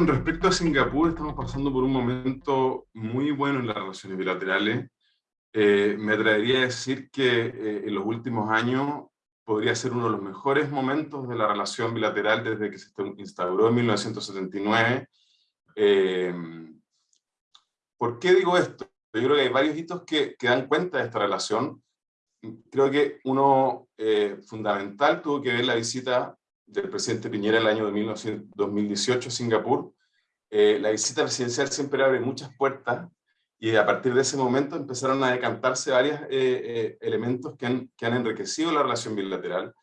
con respecto a Singapur, estamos pasando por un momento muy bueno en las relaciones bilaterales. Eh, me atrevería a decir que eh, en los últimos años podría ser uno de los mejores momentos de la relación bilateral desde que se instauró en 1979. Eh, ¿Por qué digo esto? Yo creo que hay varios hitos que, que dan cuenta de esta relación. Creo que uno fundamental tuvo que ver la visita del presidente Piñera el año de 2018 a Singapur, eh, la visita presidencial siempre abre muchas puertas y a partir de ese momento empezaron a decantarse varios eh, eh, elementos que han, que han, enriquecido la relación bilateral.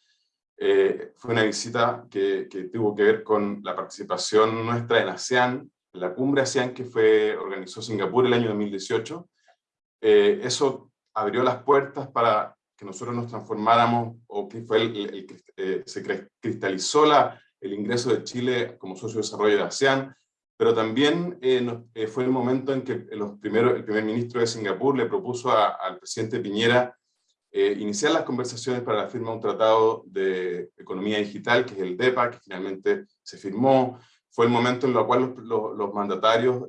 fue una visita que, que, tuvo que ver con la participación nuestra en ASEAN, la cumbre ASEAN que fue, organizó Singapur el año 2018. eso abrió las puertas para que nosotros nos transformáramos, o que fue el, eh, se cristalizó la, el ingreso de Chile como socio de desarrollo de ASEAN, pero también eh, eh, fue el momento en que los primeros, el primer ministro de Singapur le propuso al presidente Piñera iniciar las conversaciones para la firma de un tratado de economía digital, que es el DEPA, que finalmente se firmó. Fue el momento en el cual los, los mandatarios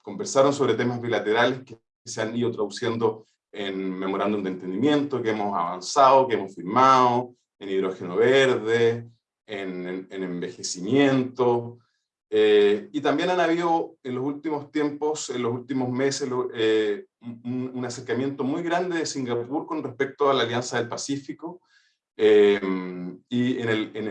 conversaron sobre temas bilaterales que se han ido traduciendo en memorándum de entendimiento que hemos avanzado, que hemos firmado, en hidrógeno verde, en, envejecimiento, eh, y también han habido en los últimos tiempos, en los últimos meses, eh, un, acercamiento muy grande de Singapur con respecto a la Alianza del Pacífico, eh, y en el, en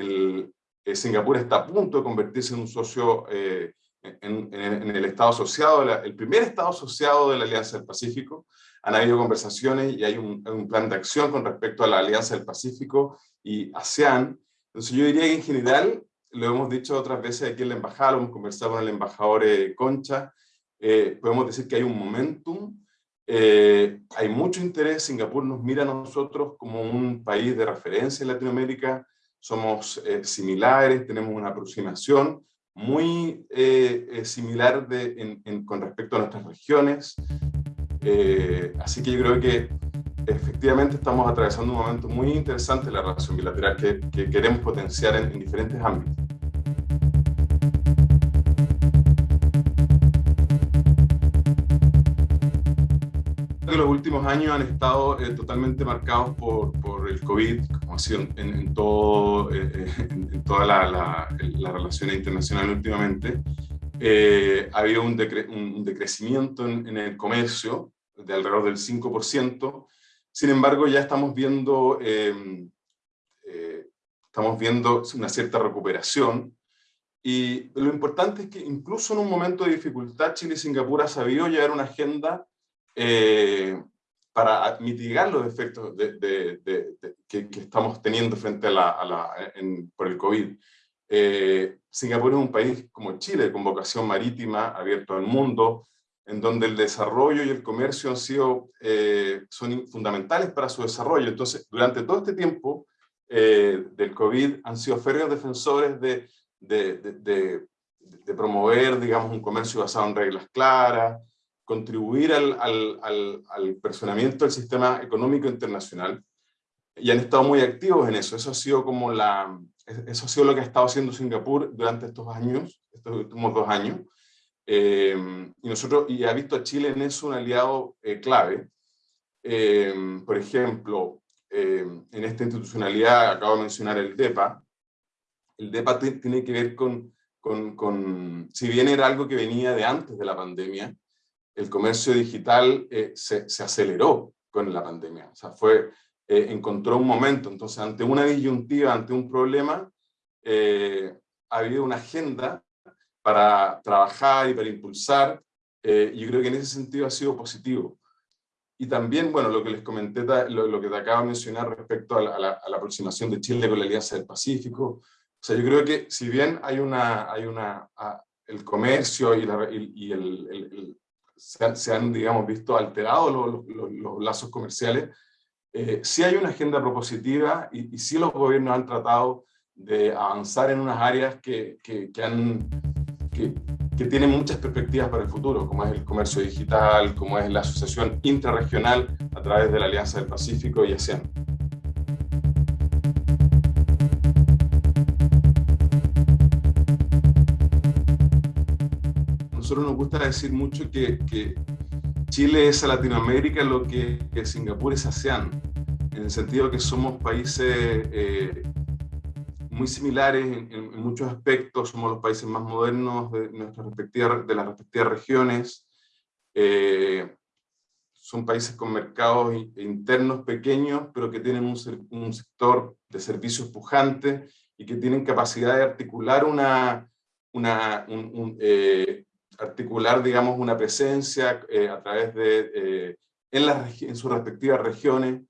el Singapur está a punto de convertirse en un socio, en, en, el Estado asociado, el primer Estado asociado de la Alianza del Pacífico, han habido conversaciones y hay un, plan de acción con respecto a la Alianza del Pacífico y ASEAN. Entonces yo diría que en general, lo hemos dicho otras veces aquí en la embajada, lo hemos conversado con el embajador eh, Concha, eh, podemos decir que hay un momentum, eh, hay mucho interés, Singapur nos mira a nosotros como un país de referencia en Latinoamérica, somos similares, tenemos una aproximación muy similar de, con respecto a nuestras regiones, eh, así que yo creo que efectivamente estamos atravesando un momento muy interesante en la relación bilateral que, queremos potenciar en, diferentes ámbitos. los últimos años han estado eh, totalmente marcados por, por, el COVID, como ha sido en, todo, eh, en, toda la, la, la, relación internacional últimamente. Eh, ha habido un, decrecimiento en, el comercio de alrededor del 5%, sin embargo ya estamos viendo, em, eh, estamos viendo una cierta recuperación, y lo importante es que incluso en un momento de dificultad, Chile y Singapur ha sabido llevar una agenda eh, para mitigar los efectos de, que, estamos teniendo frente a la, por el COVID. Eh, Singapur es un país como Chile, con vocación marítima, abierto al mundo, en donde el desarrollo y el comercio han sido, eh, son fundamentales para su desarrollo. Entonces, durante todo este tiempo eh, del COVID, han sido férreos defensores de, promover, digamos, un comercio basado en reglas claras, contribuir al, al, al, al personamiento del sistema económico internacional, y han estado muy activos en eso. Eso ha sido como la, eso ha sido lo que ha estado haciendo Singapur durante estos años, estos últimos dos años. Eh, y, nosotros, y ha visto a Chile en eso un aliado eh, clave. Eh, por ejemplo, en esta institucionalidad, acabo de mencionar el DEPA, el DEPA tiene que ver con, con, con, si bien era algo que venía de antes de la pandemia, el comercio digital se, se, aceleró con la pandemia. O sea, fue, eh, encontró un momento. Entonces, ante una disyuntiva, ante un problema, eh, ha habido una agenda para trabajar y para impulsar. Eh, yo creo que en ese sentido ha sido positivo. Y también, bueno, lo que les comenté, lo, que te acabo de mencionar respecto a la, aproximación de Chile con la Alianza del Pacífico. O sea, yo creo que si bien hay una, hay una, el comercio y, y, el, se, han, digamos, visto alterados los, los, los lazos comerciales, eh, sí hay una agenda propositiva y, y, sí los gobiernos han tratado de avanzar en unas áreas que, que, que han, que, tienen muchas perspectivas para el futuro, como es el comercio digital, como es la asociación intrarregional a través de la Alianza del Pacífico y ASEAN. nosotros nos gusta decir mucho que Chile es a Latinoamérica lo que, Singapur es ASEAN, en el sentido que somos países eh, muy similares en, muchos aspectos, somos los países más modernos de, nuestras respectivas, de las respectivas regiones, eh, son países con mercados internos pequeños, pero que tienen un, sector de servicios pujante y que tienen capacidad de articular una, una eh, articular, digamos, una presencia eh, a través de, eh, en, las, en sus respectivas regiones,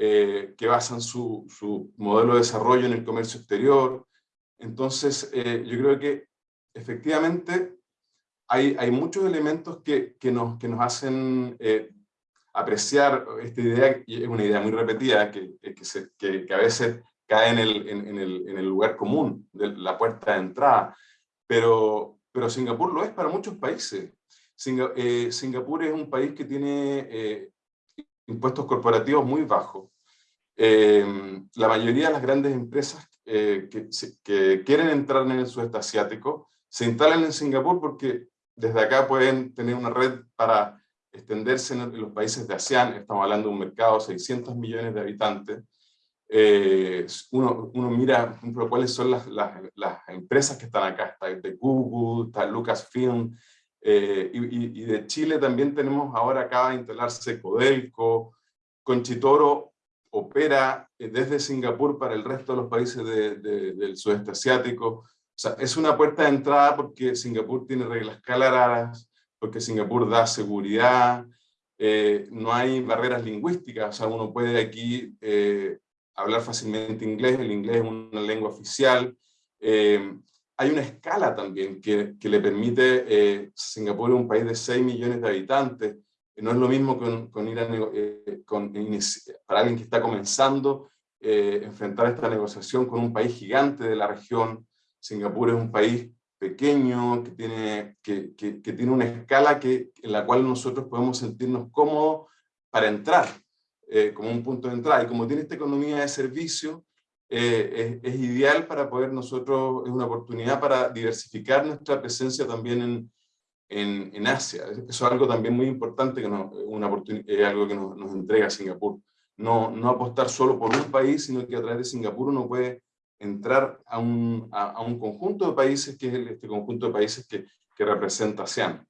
que basan su, su, modelo de desarrollo en el comercio exterior. Entonces, yo creo que efectivamente hay, hay muchos elementos que, que, nos, que nos hacen apreciar esta idea, y es una idea muy repetida, que, que, que, a veces cae en el, en, el, en el, lugar común, de la puerta de entrada, pero, pero Singapur lo es para muchos países. Eh, Singapur es un país que tiene eh, impuestos corporativos muy bajos. Eh, la mayoría de las grandes empresas que, que, quieren entrar en el sudeste asiático se instalan en Singapur porque desde acá pueden tener una red para extenderse en los países de ASEAN, estamos hablando de un mercado de 600 millones de habitantes, eh, uno, uno, mira, por ejemplo, cuáles son las, las, las, empresas que están acá, está de Google, está Lucasfilm, eh, y, y, de Chile también tenemos ahora acaba de instalarse Codelco, Conchitoro opera eh, desde Singapur para el resto de los países de, del sudeste asiático, o sea, es una puerta de entrada porque Singapur tiene reglas claras, porque Singapur da seguridad, eh, no hay barreras lingüísticas, o sea, uno puede aquí eh, hablar fácilmente inglés, el inglés es una lengua oficial. Eh, hay una escala también que, le permite, Singapur es un país de 6 millones de habitantes, no es lo mismo con, ir con, para alguien que está comenzando, enfrentar esta negociación con un país gigante de la región. Singapur es un país pequeño, que tiene, que, tiene una escala que, en la cual nosotros podemos sentirnos cómodos para entrar, eh, como un punto de entrada. Y como tiene esta economía de servicio, eh, es, ideal para poder nosotros, es una oportunidad para diversificar nuestra presencia también en, en, en Asia. Eso es algo también muy importante, que no, una es algo que nos, nos entrega Singapur. No, no apostar solo por un país, sino que a través de Singapur uno puede entrar a un, a, un conjunto de países, que es este conjunto de países que, que representa ASEAN.